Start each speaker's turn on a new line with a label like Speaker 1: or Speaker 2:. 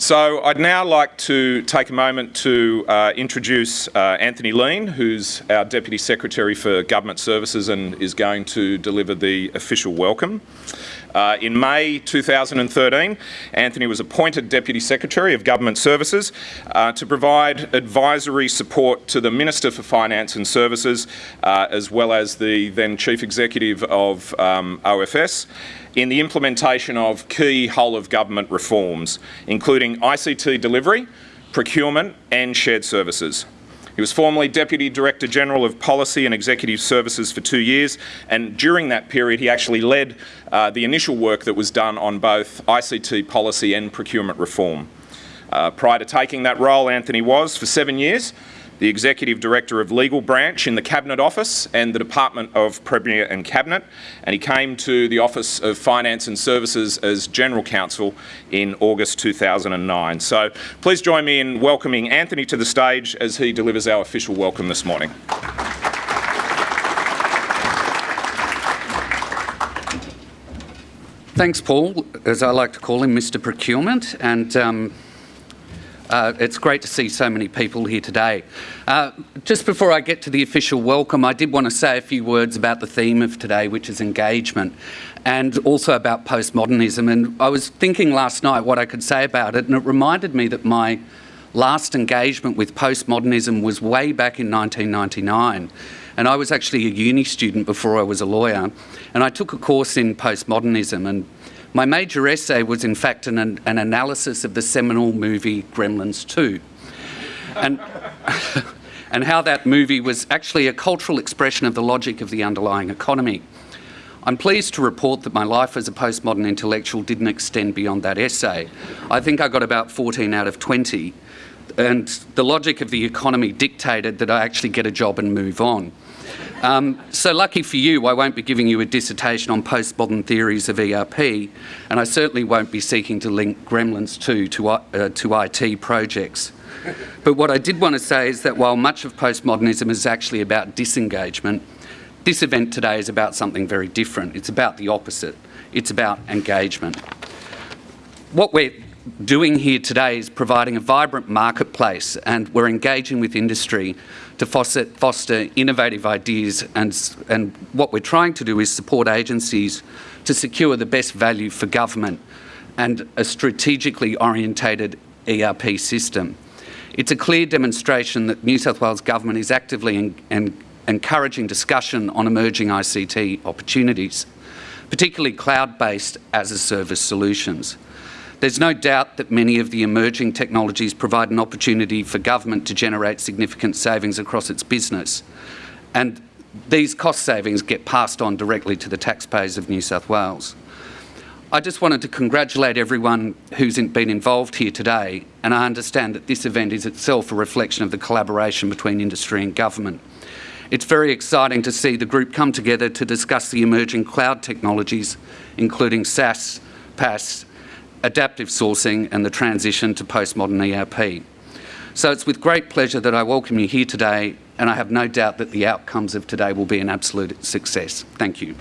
Speaker 1: So I'd now like to take a moment to uh, introduce uh, Anthony Lean, who's our Deputy Secretary for Government Services and is going to deliver the official welcome. Uh, in May 2013, Anthony was appointed Deputy Secretary of Government Services uh, to provide advisory support to the Minister for Finance and Services, uh, as well as the then Chief Executive of um, OFS, in the implementation of key whole-of-government reforms, including ICT delivery, procurement and shared services. He was formerly Deputy Director General of Policy and Executive Services for two years, and during that period he actually led uh, the initial work that was done on both ICT policy and procurement reform. Uh, prior to taking that role, Anthony was, for seven years, the Executive Director of Legal Branch in the Cabinet Office and the Department of Premier and Cabinet, and he came to the Office of Finance and Services as General Counsel in August 2009. So please join me in welcoming Anthony to the stage as he delivers our official welcome this morning.
Speaker 2: Thanks, Paul, as I like to call him, Mr Procurement, and um, uh, it's great to see so many people here today. Uh, just before I get to the official welcome, I did want to say a few words about the theme of today, which is engagement, and also about postmodernism. And I was thinking last night what I could say about it, and it reminded me that my last engagement with postmodernism was way back in 1999. And I was actually a uni student before I was a lawyer, and I took a course in postmodernism. and my major essay was in fact an, an analysis of the seminal movie Gremlins 2. And, and how that movie was actually a cultural expression of the logic of the underlying economy. I'm pleased to report that my life as a postmodern intellectual didn't extend beyond that essay. I think I got about 14 out of 20, and the logic of the economy dictated that I actually get a job and move on. Um, so lucky for you, I won't be giving you a dissertation on postmodern theories of ERP, and I certainly won't be seeking to link Gremlins 2 to, uh, to IT projects. But what I did want to say is that while much of postmodernism is actually about disengagement, this event today is about something very different. It's about the opposite. It's about engagement. What we're doing here today is providing a vibrant marketplace and we're engaging with industry to foster, foster innovative ideas and, and what we're trying to do is support agencies to secure the best value for government and a strategically orientated ERP system. It's a clear demonstration that New South Wales Government is actively en en encouraging discussion on emerging ICT opportunities, particularly cloud-based as-a-service solutions. There's no doubt that many of the emerging technologies provide an opportunity for government to generate significant savings across its business. And these cost savings get passed on directly to the taxpayers of New South Wales. I just wanted to congratulate everyone who's been involved here today, and I understand that this event is itself a reflection of the collaboration between industry and government. It's very exciting to see the group come together to discuss the emerging cloud technologies, including SaaS, PaaS, adaptive sourcing and the transition to postmodern ERP. So it's with great pleasure that I welcome you here today and I have no doubt that the outcomes of today will be an absolute success. Thank you.